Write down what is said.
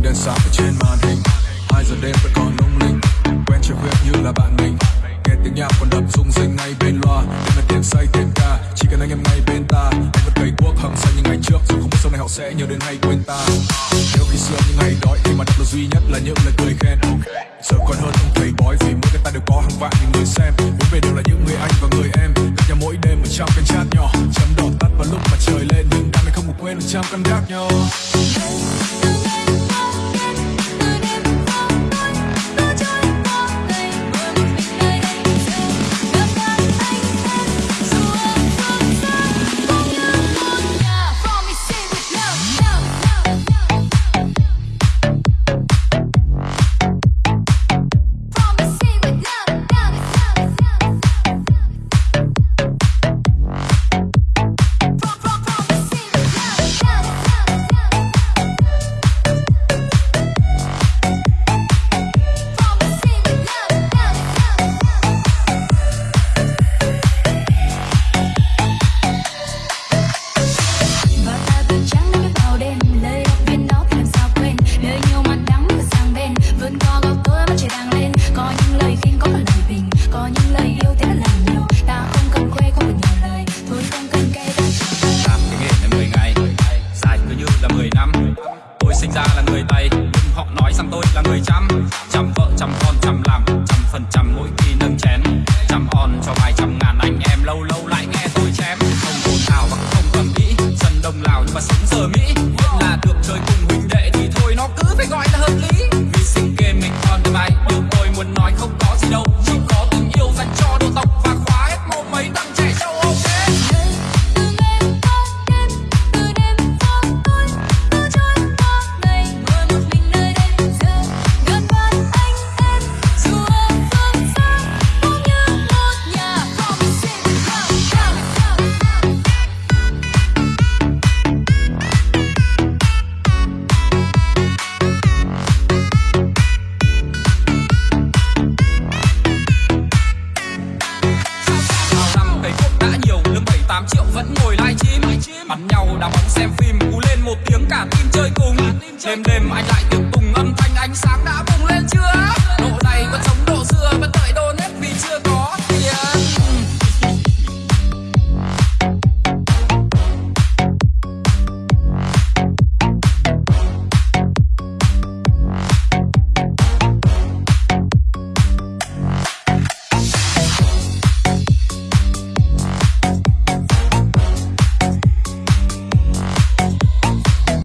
ánh đèn sáng ở trên màn hình. Hai giờ đêm vẫn còn lung linh. Quen chuyện việc như là bạn mình. Nghe tiếng nhạc còn đập rung rinh ngay bên loa. Đêm là tiền say tiền ca. Chỉ cần anh em ngay bên ta. Anh vẫn cày cuốc hăng say như ngày trước. Dù không biết sau này họ sẽ nhớ đến hay quên ta. Nếu khi xưa những ngày đói thì mà đọc là duy nhất là những lời cười khen. Giờ còn hơn ông thầy bói, vì mỗi cái ta đều có hàng vạn những người xem. Muốn về đều là những người anh và người em. Gặp nhau mỗi đêm ở trong cái chat nhỏ. Chấm đỏ tắt vào lúc mà trời lên. Nhưng đam mê không ngủ quên được trăm căn gác nhau. Sinh ra là người tây. Nhưng họ nói rằng tôi là người chăm. Chăm vợ, chăm con, chăm làm. Trăm phần trăm mỗi khi nâng chén. Chăm on cho vài trăm ngàn anh em. Lâu lâu lại nghe tôi chém. Không ồn ào và không cầm mỹ. Dân đông lào nhưng mà sống giờ mỹ. ngồi livestream bắn nhau đá bóng xem phim, cú lên một tiếng cả team chơi cùng. Đêm đêm anh lại tiệc tùng âm thanh, ánh sáng đã bùng lên chưa? Độ này vẫn sống